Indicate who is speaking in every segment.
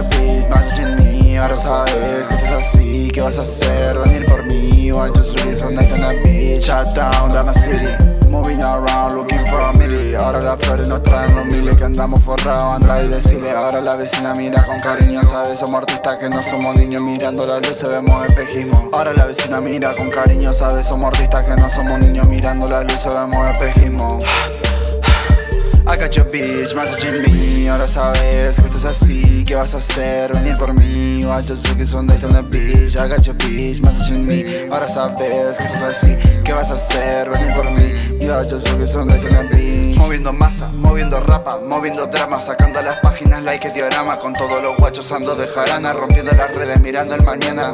Speaker 1: más en mí Ahora sabes que estás así, ¿qué vas a hacer? Venir por mí, or just reason like on a bitch Shut down, down my city. Moving around, looking for a milli Ahora las flores nos traen los miles que andamos forrados. Anda y decirle, ahora la vecina mira con cariño Sabes, somos artistas que no somos niños Mirando la luz se vemos espejismo. Ahora la vecina mira con cariño Sabes, somos artistas que no somos niños Mirando la luz se vemos espejismo I got your bitch, messaging me. Ahora sabes que estás así, ¿qué vas a hacer? Venir por mí, I just took it on the bitch. I got your bitch, messaging me. Ahora sabes que estás así, ¿qué vas a hacer? Venir por mí, I just took it on the bitch. Moviendo masa, moviendo rapa, moviendo drama Sacando las páginas like diorama. Con todos los guachos ando de jarana Rompiendo las redes, mirando el mañana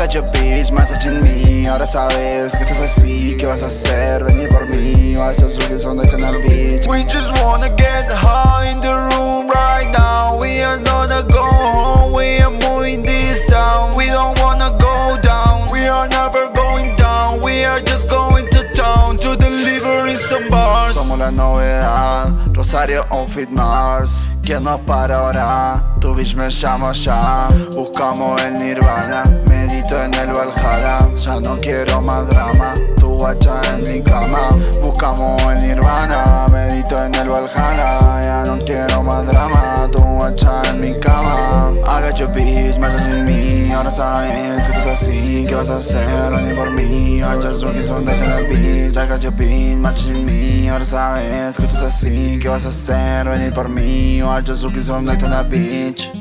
Speaker 1: got your bitch, messaging me Ahora sabes que estás así, ¿qué vas a hacer? Venir por mí, just took it on the bitch
Speaker 2: We just wanna get high in the room right now. We are gonna go home, we are moving this town. We don't wanna go down, we are never going down. We are just going to town to deliver in some bars.
Speaker 1: Somos la novedad, Rosario on Fit Mars. ¿Quién nos para ahora? Tu bitch me llama ya. Buscamos el nirvana en el Valhalla. Ya no quiero más drama Tu guacha en mi cama. Buscamos el nirvana Medito en el Valhalla. Ya no quiero más drama Tu guacha en mi cama. I got your bitch, más en mí Ahora sabes que estás así. ¿Qué vas a hacer? Venir por mí I just looking so that the bitch I got your bitch, más en mí Ahora sabes que estás así. ¿Qué vas a hacer? Venir por mí I just looking so that the bitch